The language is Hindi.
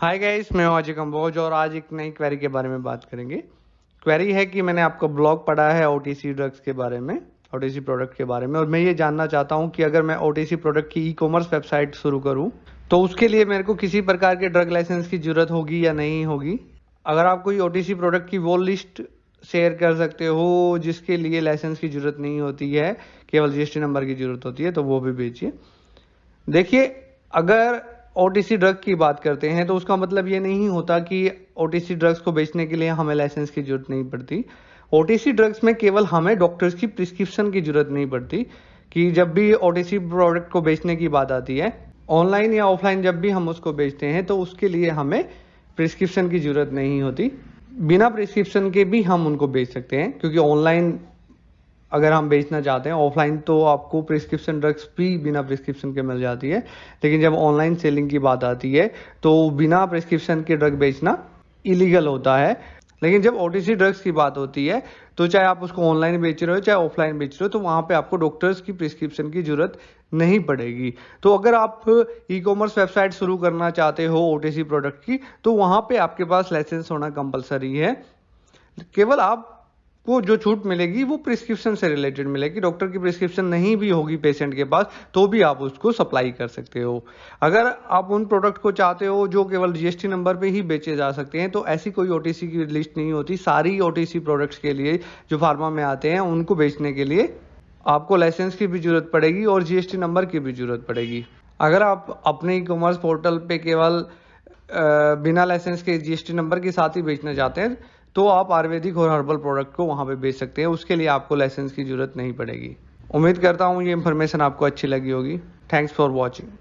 हाय गाइस मैं हूँ अजय कंबोज और आज एक नई क्वेरी के बारे में बात करेंगे। क्वेरी है कि मैंने आपका ब्लॉग पढ़ा है ओटीसी ड्रग्स के बारे में ओटीसी प्रोडक्ट के बारे में, और मैं ये जानना चाहता हूँ कि अगर मैं ओटीसी प्रोडक्ट की ई कॉमर्स वेबसाइट शुरू करूँ तो उसके लिए मेरे को किसी प्रकार के ड्रग लाइसेंस की ज़रूरत होगी या नहीं होगी? अगर आप कोई ओटीसी प्रोडक्ट की वो लिस्ट शेयर कर सकते हो, जिसके लिए लाइसेंस की ज़रूरत नहीं होती है, केवल जीएसटी नंबर की ज़रूरत होती है तो वो भी भेजिए देखिए, अगर ओटीसी ड्रग की बात करते हैं तो उसका मतलब ये नहीं होता कि ओटीसी ड्रग्स को बेचने के लिए हमें लाइसेंस की ज़रूरत नहीं पड़ती। ओटीसी ड्रग्स में केवल हमें डॉक्टर्स की प्रिस्क्रिप्शन की ज़रूरत नहीं पड़ती कि जब भी ओटीसी प्रोडक्ट को बेचने की बात आती है ऑनलाइन या ऑफलाइन जब भी हम उसको बेचते हैं तो उसके लिए हमें प्रिस्क्रिप्शन की ज़रूरत नहीं होती। बिना प्रिस्क्रिप्शन के भी हम उनको बेच सकते हैं, क्योंकि ऑनलाइन अगर हम बेचना चाहते हैं ऑफलाइन तो आपको प्रिस्क्रिप्शन ड्रग्स भी बिना प्रिस्क्रिप्शन के मिल जाती है। लेकिन जब ऑनलाइन सेलिंग की बात आती है तो बिना प्रिस्क्रिप्शन के ड्रग बेचना इलीगल होता है। लेकिन जब ओटीसी ड्रग्स की बात होती है तो चाहे आप उसको ऑनलाइन बेच रहे हो, चाहे ऑफलाइन बेच रहे हो तो वहाँ पे आपको डॉक्टर्स की प्रिस्क्रिप्शन की ज़रूरत नहीं पड़ेगी। तो अगर आप ई कॉमर्स वेबसाइट शुरू करना चाहते हो ओटीसी प्रोडक्ट की तो वहाँ पे आपके पास लाइसेंस होना कंपलसरी है। केवल आप को जो छूट मिलेगी वो प्रिस्क्रिप्शन से रिलेटेड मिलेगी। डॉक्टर की प्रिस्क्रिप्शन नहीं भी होगी पेशेंट के पास तो भी आप उसको सप्लाई कर सकते हो। अगर आप उन प्रोडक्ट को चाहते हो जो केवल जीएसटी नंबर पे ही बेचे जा सकते हैं तो ऐसी कोई ओटीसी की लिस्ट नहीं होती। सारी ओटीसी प्रोडक्ट्स के लिए जो फार्मा में आते हैं, उनको बेचने के लिए आपको लाइसेंस की भी ज़रूरत पड़ेगी और जीएसटी नंबर की भी ज़रूरत पड़ेगी। अगर आप अपने ई कॉमर्स पोर्टल पे केवल बिना लाइसेंस के जीएसटी नंबर के साथ ही बेचना चाहते हैं तो आप आयुर्वेदिक और हर्बल प्रोडक्ट को वहाँ पे बेच सकते हैं। उसके लिए आपको लाइसेंस की ज़रूरत नहीं पड़ेगी। उम्मीद करता हूँ ये इन्फॉर्मेशन आपको अच्छी लगी होगी। Thanks for watching